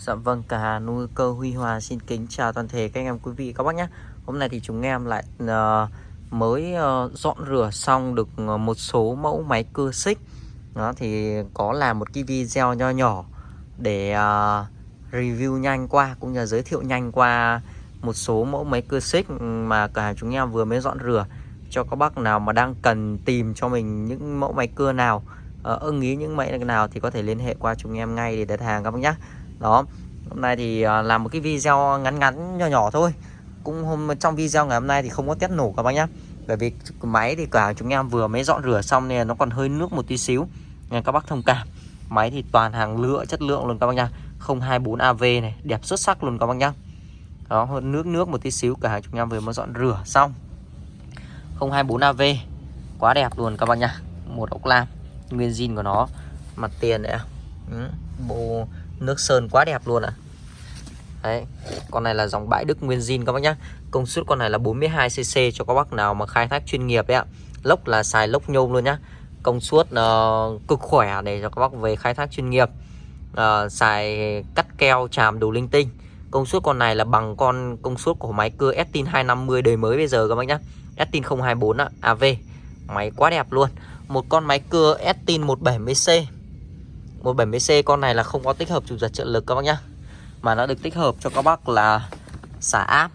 Dạ vâng, cả nuôi cơ Huy Hòa xin kính chào toàn thể các anh em quý vị các bác nhé. Hôm nay thì chúng em lại uh, mới uh, dọn rửa xong được ờ, một số mẫu máy cưa xích. Đó thì có làm một cái video nho nhỏ để uh, review nhanh qua cũng như giới thiệu nhanh qua một số mẫu máy cưa xích mà cả chúng em vừa mới dọn rửa. Cho các bác nào mà đang cần tìm cho mình những mẫu máy cưa nào uh, ưng ý những máy nào thì có thể liên hệ qua chúng em ngay để đặt hàng các bác nhé đó hôm nay thì à, làm một cái video ngắn ngắn nhỏ nhỏ thôi. Cũng hôm trong video ngày hôm nay thì không có test nổ các bác nhá. Bởi vì máy thì cả chúng em vừa mới dọn rửa xong nên nó còn hơi nước một tí xíu. Nên các bác thông cảm. Máy thì toàn hàng lựa chất lượng luôn các bác nhá. 024 AV này đẹp xuất sắc luôn các bác nhá. Đó hơn nước nước một tí xíu cả chúng em vừa mới dọn rửa xong. 024 AV quá đẹp luôn các bác nhá. Một ốc lam nguyên zin của nó. Mặt tiền này ừ, bộ nước sơn quá đẹp luôn ạ à. Đấy, con này là dòng bãi Đức Nguyên Zin các bác nhá. Công suất con này là 42cc cho các bác nào mà khai thác chuyên nghiệp đấy ạ. Lốc là xài lốc nhôm luôn nhá. Công suất uh, cực khỏe để cho các bác về khai thác chuyên nghiệp. Uh, xài cắt keo chàm đủ linh tinh. Công suất con này là bằng con công suất của máy cưa Estin 250 đời mới bây giờ các bác nhá. Estin 024 ạ, AV. Máy quá đẹp luôn. Một con máy cưa Estin 170C 170C con này là không có tích hợp chủ giật trợ lực các bác nhá. Mà nó được tích hợp cho các bác là xả áp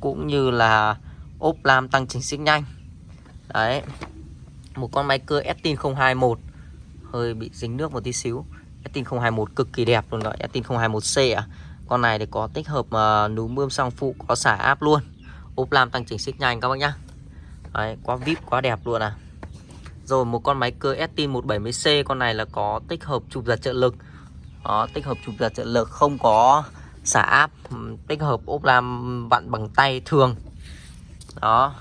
Cũng như là ốp lam tăng chỉnh xích nhanh. Đấy Một con máy cưa Estin 021 Hơi bị dính nước một tí xíu. Estin 021 cực kỳ đẹp luôn gọi Estin 021C à Con này thì có tích hợp uh, núm bơm sang phụ Có xả áp luôn Ốp lam tăng chỉnh xích nhanh các bác nhá. Đấy, quá vip quá đẹp luôn à rồi một con máy cưa ST 170C Con này là có tích hợp chụp giật trợ lực. Đó, tích hợp chụp giật trợ lực Không có xả áp Tích hợp ốp lam vặn bằng tay thường. Đó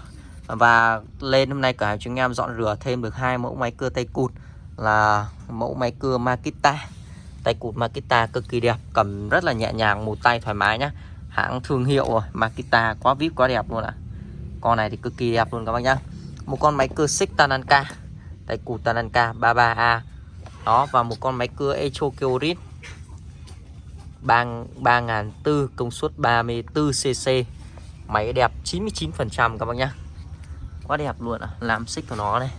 Và lên hôm nay cửa hàng chúng em dọn rửa thêm được hai mẫu máy cưa tay cụt Là mẫu máy cưa Makita. Tay cụt Makita cực kỳ đẹp Cầm rất là nhẹ nhàng, một tay thoải mái nhá. Hãng thương hiệu rồi Makita quá vip quá đẹp luôn ạ. Con này thì cực kỳ đẹp luôn các bác nhá. Một con máy cưa xích Tananka tại cụt Tananka 33A đó và một con máy cưa Echo Kyorit 3004 công suất 34cc máy đẹp 99% các bác nhá. Quá đẹp luôn à làm xích của nó này.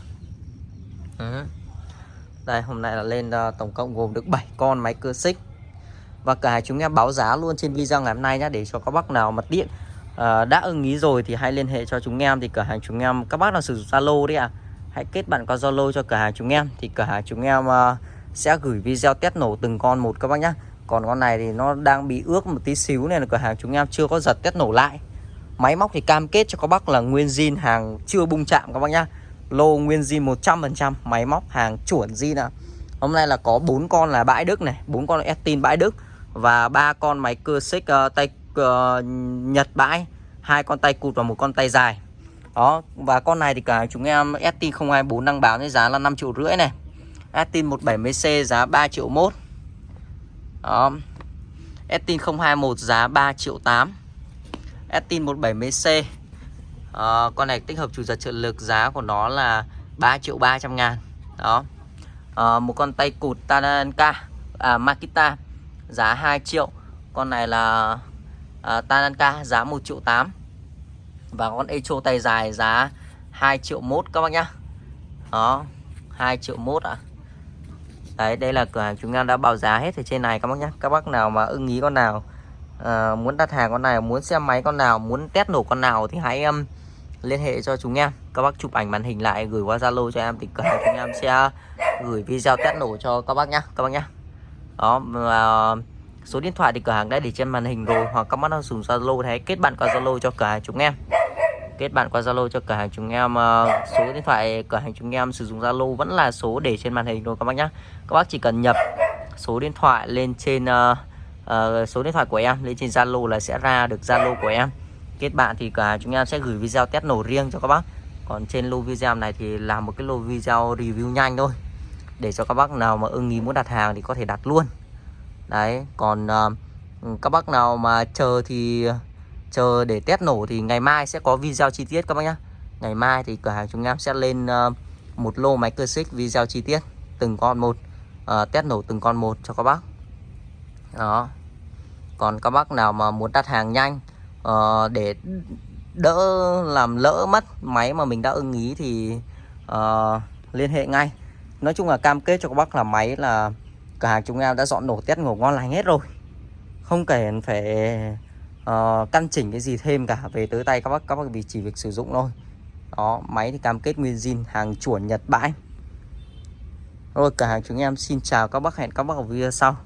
Ừ. đây hôm nay là lên uh, tổng cộng gồm được 7 con máy cưa xích. Và cả chúng em báo giá luôn trên video ngày hôm nay nhá để cho các bác nào mà điện uh, đã ưng ý rồi thì hãy liên hệ cho chúng em thì cửa hàng chúng em các bác nào sử dụng Zalo đấy à hãy kết bạn qua Zalo cho cửa hàng chúng em. Thì cửa hàng chúng em uh, sẽ gửi video test nổ từng con một các bác nhé còn con này thì nó đang bị ướt một tí xíu nên là cửa hàng chúng em chưa có giật test nổ lại. Máy móc thì cam kết cho các bác là nguyên zin hàng chưa bung chạm các bác nhá. Lô nguyên zin 100% máy móc hàng chuẩn zin à hôm nay là có bốn con là bãi đức này bốn con Estin bãi đức và ba con máy cưa xích uh, tay uh, nhật bãi hai con tay cụt và một con tay dài đó và con này thì cả chúng em Estin 024 đang báo với giá là 5 triệu rưỡi này. Estin 170C giá 3 triệu 1 đó. Estin 021 giá 3 triệu 8 Estin 170C à, Con này tích hợp chủ giật trợ lực giá của nó là 3 triệu 300 ngàn. Đó. À, Một con tay cụt Tananka à, Makita giá 2 triệu. Con này là ờ, à, Tananka giá 1 triệu 8 và con Echo tay dài giá 2 triệu mốt các bác nhá. Đó 2 triệu mốt ạ. À. Đấy đây là cửa hàng chúng em đã báo giá hết ở trên này các bác nhá. Các bác nào mà ưng ý con nào à, Muốn đặt hàng con này Muốn xem máy con nào Muốn test nổ con nào Thì hãy um, liên hệ cho chúng em. Các bác chụp ảnh màn hình lại gửi qua Zalo cho em Thì cửa hàng chúng em sẽ gửi video test nổ cho các bác nhá Các bác nhá. Đó và số điện thoại thì cửa hàng đã để trên màn hình rồi Hoặc các bác nào dùng Zalo thì hãy kết bạn qua Zalo cho cửa hàng chúng em kết bạn qua Zalo cho cửa hàng chúng em ờ, số điện thoại cửa hàng chúng em sử dụng Zalo vẫn là số để trên màn hình thôi các bác nhé các bác chỉ cần nhập số điện thoại lên trên uh, uh, số điện thoại của em lên trên Zalo là sẽ ra được Zalo của em. Kết bạn thì cửa hàng chúng em sẽ gửi video test nổ riêng cho các bác. Còn trên lô video này thì làm một cái lô video review nhanh thôi để cho các bác nào mà ưng ý muốn đặt hàng thì có thể đặt luôn. Đấy còn uh, các bác nào mà chờ thì chờ để test nổ thì ngày mai sẽ có video chi tiết các bác nhá. Ngày mai thì cửa hàng chúng em sẽ lên uh, một lô máy cơ xích video chi tiết từng con một. Uh, test nổ từng con một cho các bác. Đó. Còn các bác nào mà muốn đặt hàng nhanh uh, để đỡ làm lỡ mất máy mà mình đã ưng ý thì uh, liên hệ ngay. Nói chung là cam kết cho các bác là máy là cửa hàng chúng em đã dọn nổ test nổ ngon lành hết rồi. Không cần phải uh, căn chỉnh cái gì thêm cả về tới tay các bác các bác vì chỉ việc sử dụng thôi. Đó máy thì cam kết nguyên zin hàng chuẩn Nhật bãi. Rồi cả hàng chúng em xin chào các bác hẹn các bác ở video sau.